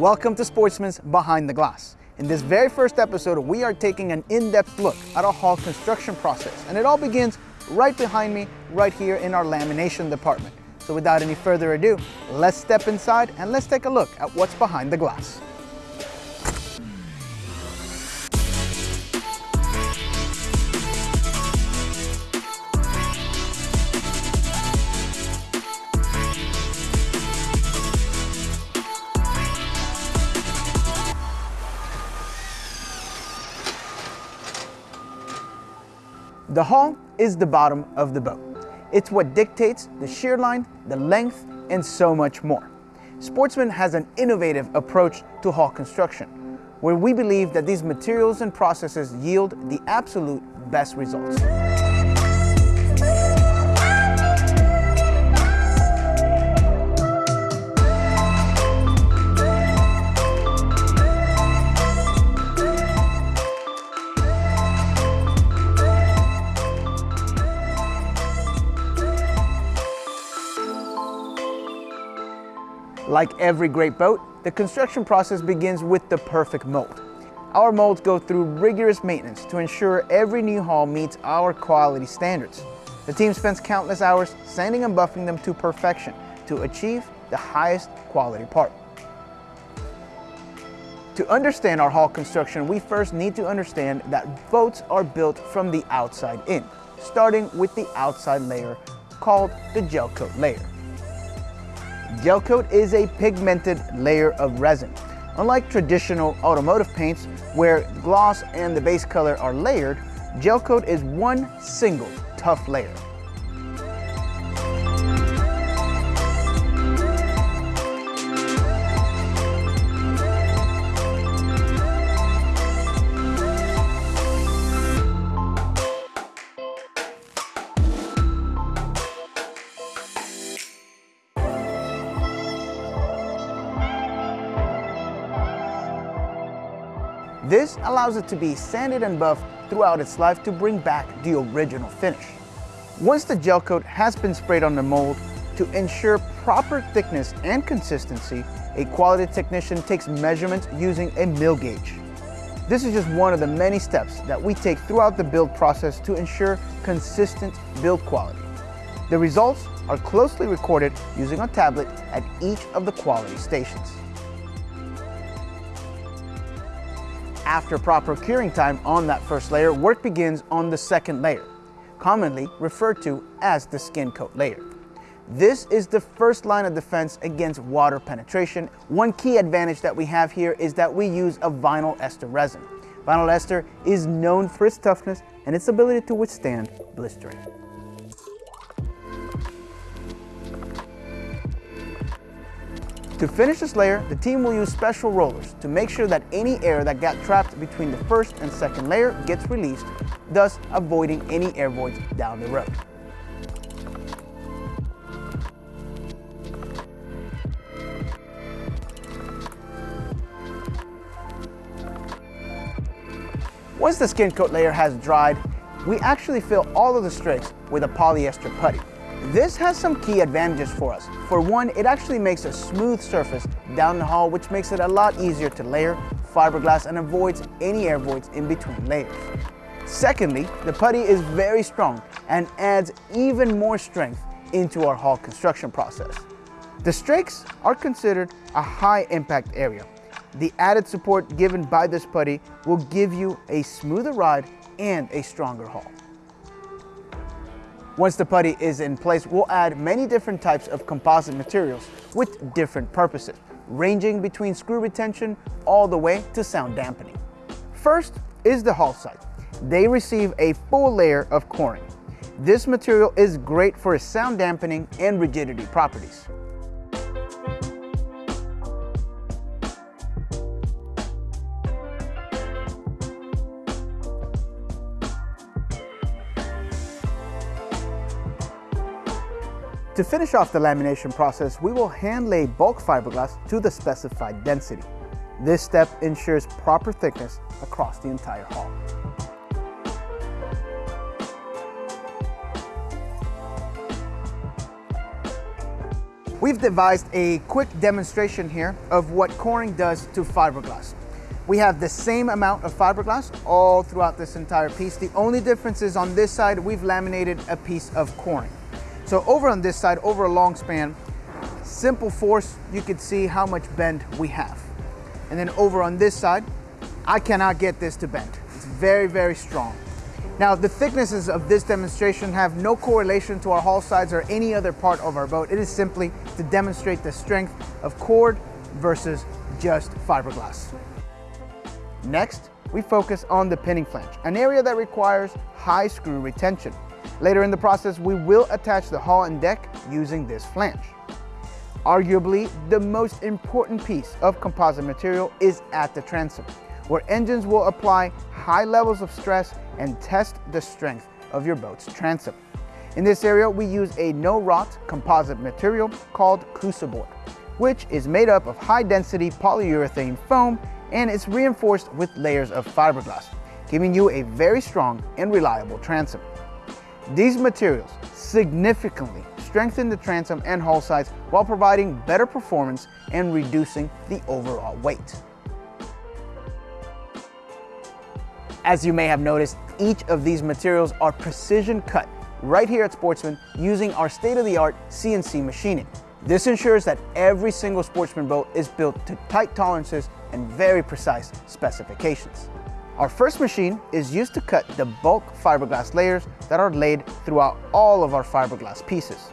Welcome to Sportsman's Behind the Glass. In this very first episode, we are taking an in-depth look at our hull construction process, and it all begins right behind me, right here in our lamination department. So without any further ado, let's step inside and let's take a look at what's behind the glass. The hull is the bottom of the boat. It's what dictates the shear line, the length, and so much more. Sportsman has an innovative approach to hull construction, where we believe that these materials and processes yield the absolute best results. Like every great boat, the construction process begins with the perfect mold. Our molds go through rigorous maintenance to ensure every new hull meets our quality standards. The team spends countless hours sanding and buffing them to perfection to achieve the highest quality part. To understand our hull construction, we first need to understand that boats are built from the outside in, starting with the outside layer called the gel coat layer. Gel coat is a pigmented layer of resin. Unlike traditional automotive paints where gloss and the base color are layered, gel coat is one single tough layer. This allows it to be sanded and buffed throughout its life to bring back the original finish. Once the gel coat has been sprayed on the mold, to ensure proper thickness and consistency, a quality technician takes measurements using a mil gauge. This is just one of the many steps that we take throughout the build process to ensure consistent build quality. The results are closely recorded using a tablet at each of the quality stations. After proper curing time on that first layer, work begins on the second layer, commonly referred to as the skin coat layer. This is the first line of defense against water penetration. One key advantage that we have here is that we use a vinyl ester resin. Vinyl ester is known for its toughness and its ability to withstand blistering. To finish this layer, the team will use special rollers to make sure that any air that got trapped between the first and second layer gets released, thus avoiding any air voids down the road. Once the skin coat layer has dried, we actually fill all of the strakes with a polyester putty. This has some key advantages for us. For one, it actually makes a smooth surface down the hull, which makes it a lot easier to layer fiberglass and avoids any air voids in between layers. Secondly, the putty is very strong and adds even more strength into our hull construction process. The strakes are considered a high impact area. The added support given by this putty will give you a smoother ride and a stronger hull. Once the putty is in place, we'll add many different types of composite materials with different purposes, ranging between screw retention all the way to sound dampening. First is the hull side. They receive a full layer of coring. This material is great for its sound dampening and rigidity properties. To finish off the lamination process, we will hand lay bulk fiberglass to the specified density. This step ensures proper thickness across the entire hull. We've devised a quick demonstration here of what coring does to fiberglass. We have the same amount of fiberglass all throughout this entire piece. The only difference is on this side, we've laminated a piece of coring. So over on this side, over a long span, simple force, you can see how much bend we have. And then over on this side, I cannot get this to bend. It's very, very strong. Now, the thicknesses of this demonstration have no correlation to our hull sides or any other part of our boat. It is simply to demonstrate the strength of cord versus just fiberglass. Next, we focus on the pinning flange, an area that requires high screw retention. Later in the process, we will attach the hull and deck using this flange. Arguably, the most important piece of composite material is at the transom, where engines will apply high levels of stress and test the strength of your boat's transom. In this area, we use a no-rot composite material called Coosa Board, which is made up of high-density polyurethane foam and it's reinforced with layers of fiberglass, giving you a very strong and reliable transom. These materials significantly strengthen the transom and hull sides while providing better performance and reducing the overall weight. As you may have noticed, each of these materials are precision cut right here at Sportsman using our state-of-the-art CNC machining. This ensures that every single Sportsman boat is built to tight tolerances and very precise specifications. Our first machine is used to cut the bulk fiberglass layers that are laid throughout all of our fiberglass pieces.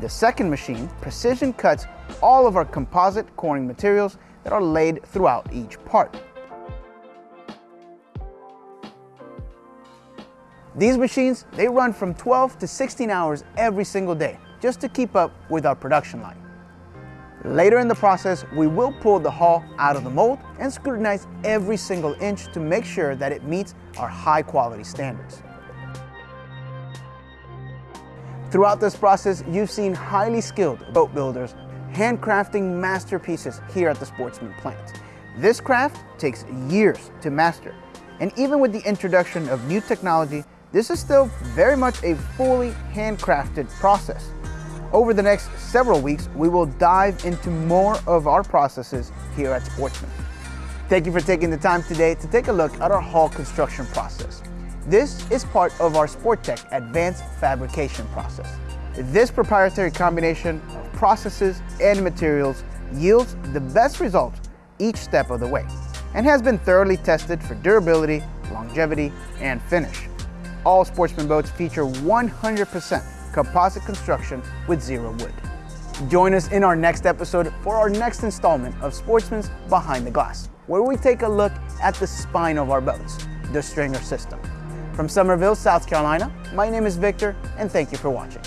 The second machine precision cuts all of our composite coring materials that are laid throughout each part. These machines, they run from 12 to 16 hours every single day just to keep up with our production line. Later in the process, we will pull the hull out of the mold and scrutinize every single inch to make sure that it meets our high quality standards. Throughout this process, you've seen highly skilled boat builders handcrafting masterpieces here at the Sportsman plant. This craft takes years to master, and even with the introduction of new technology, this is still very much a fully handcrafted process. Over the next several weeks, we will dive into more of our processes here at Sportsman. Thank you for taking the time today to take a look at our hull construction process. This is part of our Sporttech advanced fabrication process. This proprietary combination of processes and materials yields the best results each step of the way and has been thoroughly tested for durability, longevity, and finish. All Sportsman boats feature 100% composite construction with zero wood. Join us in our next episode for our next installment of Sportsman's Behind the Glass, where we take a look at the spine of our boats, the stringer system. From Summerville, South Carolina, my name is Victor, and thank you for watching.